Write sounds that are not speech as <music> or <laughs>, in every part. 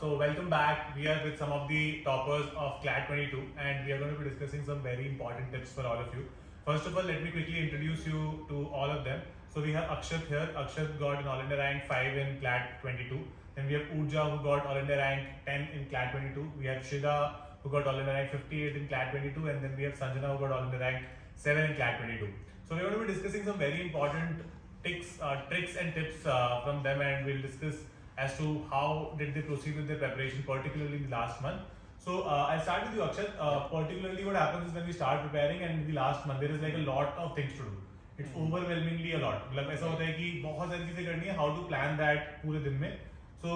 so welcome back. We are with some of the toppers of CLAT 22 and we are going to be discussing some very important tips for all of you. First of all, let me quickly introduce you to all of them. So we have Akshat here. Akshat got an All India rank 5 in CLAT 22. Then we have Urja who got All India rank 10 in CLAT 22. We have Shida who got All India rank 58 in CLAT 22 and then we have Sanjana who got All India rank 7 in CLAT 22. So we're going to be discussing some very important tricks, uh, tricks and tips uh, from them and we'll discuss as to how did they proceed with their preparation, particularly in the last month. So uh, I'll start with you, Akshat. Uh, particularly, what happens is when we start preparing, and in the last month there is like a lot of things to do. It's overwhelmingly a lot. मतलब ऐसा होता है कि बहुत सारी चीजें करनी है. How to plan that पूरे दिन में. So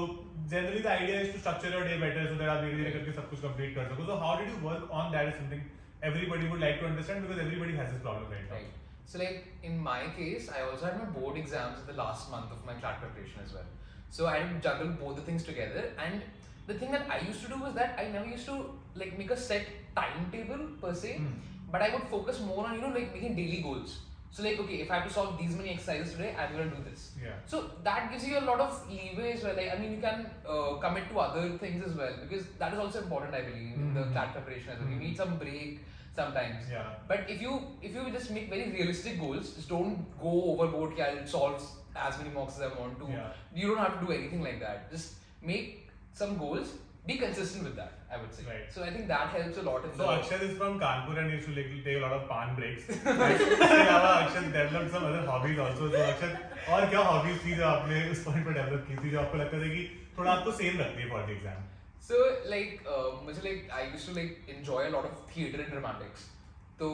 generally the idea is to structure your day better so that आप धीरे धीरे करके सब कुछ complete कर सको. So how did you work on that? Is something everybody would like to understand because everybody has this problem right now. Right. So like in my case, I also had my board exams in the last month of my CLAT preparation as well. So I had to juggle both the things together. And the thing that I used to do was that I never used to like make a set timetable per se, Hmm. but I would focus more on you know like making daily goals. So like okay, if I have to solve these many exercises today, I'm gonna do this. Yeah. So that gives you a lot of leeway as well. Like I mean, you can uh, commit to other things as well because that is also important. I believe in the Mhm. CLAT preparation as well. You Mhm. need some break sometimes. Yeah. But if you if you just make very realistic goals, just don't go overboard. Yeah, I'll solve as many mocks as I want to. Yeah. You don't have to do anything like that. Just make some goals. Be consistent with that. I would say. Right. So I think that helps a lot in So the. Akshat is from Kanpur and used to like, take a lot of pan breaks. <laughs> इसके अलावा अक्षत developed some other hobbies also. So अक्षत और क्या hobbies थी जो आपने उस point पर develop की थी जो आपको लगता था कि थोड़ा आपको same रखती है for the exam? So like uh, मुझे like I used to like enjoy a lot of theater and dramatics. So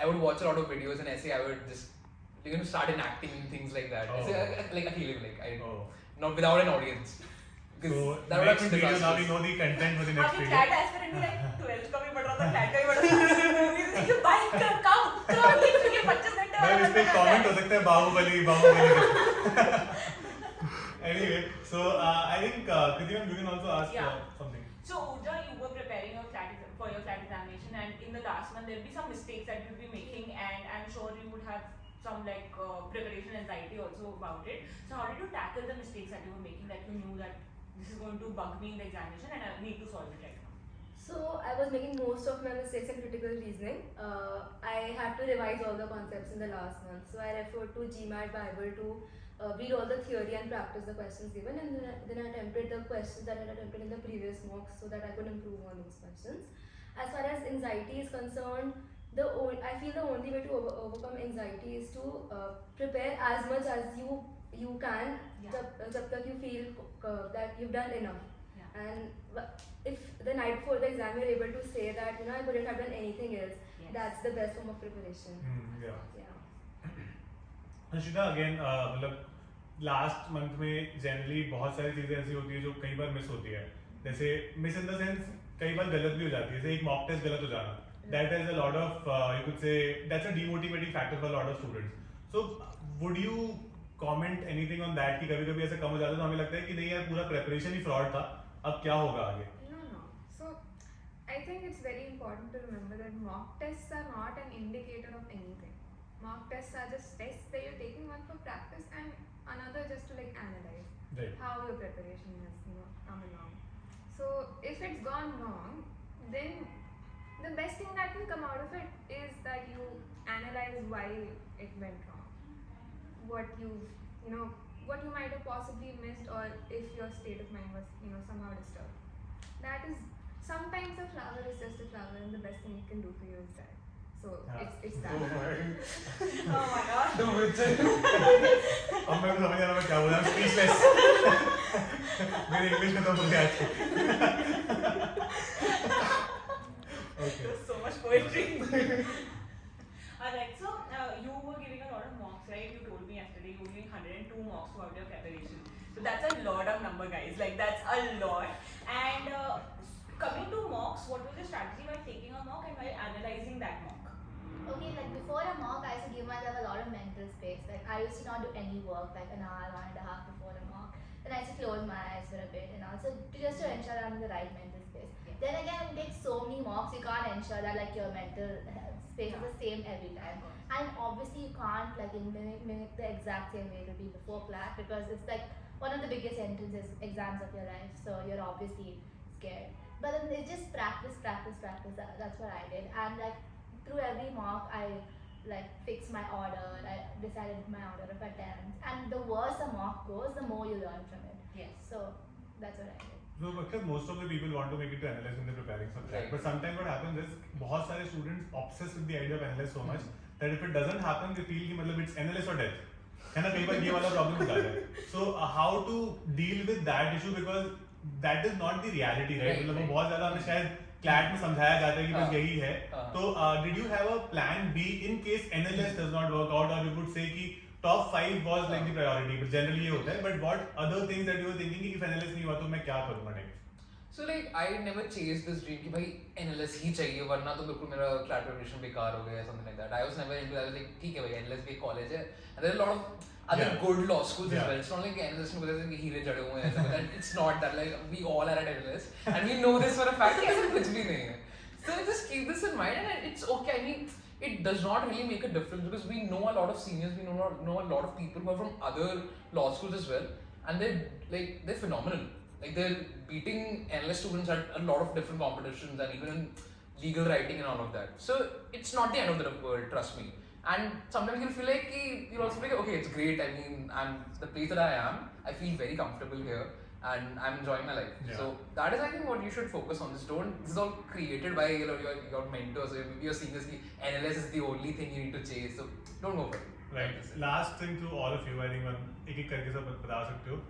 I would watch a lot of videos and essay I would just you're gonna start enacting things like that. Oh. It's like, a feeling like I oh. not without an audience. So we Baahubali <laughs> Anyway, so I think uh, you can also ask yeah. something. So Urja, you were preparing your CLAT examination, and in the last month there will be some mistakes that you'll be making, and I'm sure you would have some like uh, preparation anxiety also about it. So how did you tackle the mistakes that you were making that you knew that this is going to bug me in the examination and I need to solve it right now? So I was making most of my mistakes in critical reasoning. Uh, I had to revise all the concepts in the last month. So I referred to GMAT Bible to uh, read all the theory and practice the questions given, and then I, then I attempted the questions that I had attempted in the previous mocks so that I could improve on those questions. As far as anxiety is concerned, the o- I feel the only way to over- overcome anxiety is to uh, prepare as much as you you can, Yeah. jab, jab tak you feel uh, that you've done enough. Yeah. And if the night before the exam you're able to say that you know I couldn't have done anything else, Yes. that's the best form of preparation. hmm, yeah Yeah. Harshita again मतलब last month में generally बहुत सारी चीज़ें ऐसी होती है जो कई बार मिस होती है जैसे मिस इन द सेंस कई बार गलत भी हो जाती है जैसे एक मॉक टेस्ट गलत हो जाना that is a lot of you could say that's a demotivating factor for lot of students so would you comment anything on that कि कभी कभी ऐसा कम हो जाता है तो हमें लगता है कि नहीं यार पूरा प्रेपरेशन ही फ्रॉड था अब क्या होगा आगे No, no. So, I think it's very important to remember that mock tests are not an indicator of anything. Mock tests are just tests that you're taking one for practice and another just to like analyze right how your preparation has you know come along. So, if it's gone wrong, then the best thing that can come out of it is that you analyze why it went wrong. What you you know what you might have possibly missed or if your state of mind was you know somehow disturbed. That is sometimes a flower is just a flower and the best thing it can do for you is that. So हाँ. it's it's Oh that. <laughs> my- Oh my god. The witches. अब मेरे को समझ आ रहा मैं क्या बोला speechless मेरी इंग्लिश खत्म हो गई poetry. <laughs> Alright, so uh, you were giving a lot of mocks, right? You told me yesterday you were giving 102 mocks throughout your preparation. So that's a lot of number, guys. Like that's a lot. And uh, coming to mocks, what was your strategy while taking a mock and while analyzing that mock? Okay, like before a mock, I used to give myself a lot of mental space. Like I used to not do any work like an hour, hour and a half before a mock. Then I to close my eyes for a bit and also to just to ensure I'm in the right mental space. Then again, you take so many mocks, you can't ensure that like your mental health space is the same every time. And obviously, you can't like mimic, mimic the exact same way it will be before CLAT because it's like one of the biggest entrances exams of your life. So you're obviously scared. But then it's just practice, practice, practice. That's what I did. And like through every mock, I like fix my order. I decided my order of attendance. And the worse a mock goes, the more you learn from it. Yes. So that's what I did. No, because most of the people want to make it to NLS when they're preparing something. Right. But sometimes what happens is, बहुत सारे students obsessed with the idea of NLS so much that if it doesn't happen, they feel that मतलब it's NLS or death. है ना कई बार ये वाला problem होता है so how to deal with that issue because that is not the मतलब बहुत ज्यादा शायद क्लैट में समझाया जाता है कि बस हाँ। यही है। हाँ। तो did you have a plan B in case NLS does not work out और यू वुड से कि top five was like the priority but generally ये होता है but what other things that you were thinking कि NLS नहीं हुआ तो मैं क्या करूँगा next so like I never chase this dream कि भाई एनएलएस ही चाहिए वरना तो बिल्कुल मेरा क्लैट प्रिपरेशन बेकार हो गया something like that I was never into I was like ठीक है भाई एनएलएस भी कॉलेज है and there are lot of I yeah. good law schools yeah. as well. It's not like NLS know there's heele jade. But it's not that like we all are at NLS and we know this for a fact. ऐसा कुछ भी So just keep this in mind and it's okay. I mean, it does not really make a difference because we know a lot of seniors, we know know a lot of people who are from other law schools as well, and they're like they're phenomenal. Like they're beating NLS students at a lot of different competitions and even in legal writing and all of that. So it's not the end of the world. Trust me. And sometimes you'll feel like ki, you'll also be like, okay, it's great. I mean, I'm the place that I am. I feel very comfortable here, and I'm enjoying my life. Yeah. So that is, I think, what you should focus on. This don't. This is all created by you know, your your mentors. Your, your seniors. ki NLS is the only thing you need to chase. So don't go for it. Right. Last thing to all of you, I think एक एक करके सब बता सकते हो.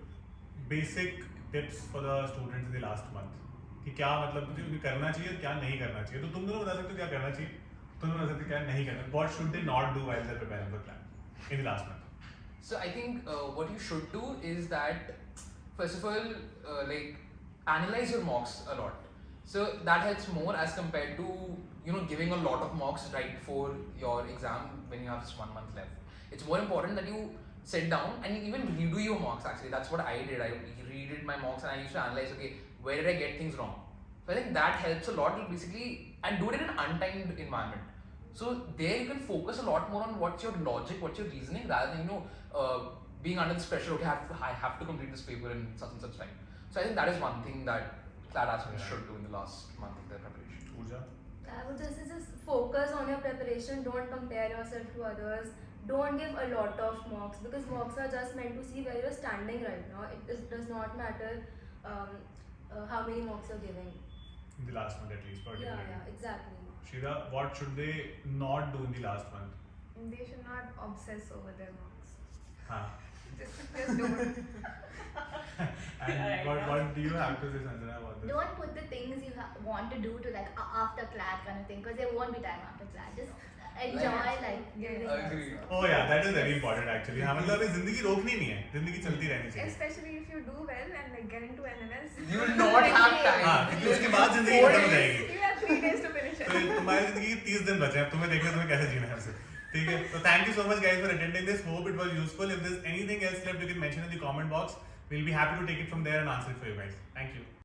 Basic tips for the students in the last month. कि क्या मतलब करना चाहिए क्या नहीं करना चाहिए. तो तुम दोनों बता सकते हो क्या करना चाहिए. तुम दोनों बता सकते हो क्या नहीं करना. What should they not do while they're preparing for CLAT in the last month? So I think uh, what you should do is that first of all, uh, like analyze your mocks a lot. So that helps more as compared to you know giving a lot of mocks right before your exam when you have just one month left. It's more important that you sit down and even redo your mocks. Actually, that's what I did. I redid my mocks and I used to analyze. Okay, where did I get things wrong? So I think that helps a lot. Basically, and do it in an untimed environment. So there you can focus a lot more on what's your logic, what's your reasoning, rather than you know uh, being under this pressure. Okay, I have, to, I have to complete this paper in such and such time. So I think that is one thing that CLAT aspirants Yeah. should do in the last month of their preparation. Pooja? I would just say just focus on your preparation. Don't compare yourself to others. Don't give a lot of mocks because mocks are just meant to see where you're standing right now. It is, does not matter um, uh, how many mocks you're giving in the last month at least. Yeah, yeah, exactly. Shira, what should they not do in the last month? They should not obsess over their marks. Huh. <laughs> just, just don't. <laughs> <laughs> and what, what do you have to say, Sanjana, about this? Don't put the things you want to do to like after CLAT kind of thing, because there won't be time after CLAT. Just enjoy like giving. Agree. Oh yeah, that is very important actually. हमें लगा जिंदगी रोकनी नहीं है, जिंदगी चलती रहनी चाहिए. Especially if you do well and like get into NLS. You will not have ज़िंदगी खत्म हो जाएगी तो तुम्हारी ज़िंदगी के तीस दिन बचे हैं। तुम्हें देखना तुम्हें कैसे जीना है उसे। ठीक है? तो thank you so much guys for attending this hope it was useful if this anything else left you can mention in the comment box we'll be happy to take it from there and answer it for you guys thank you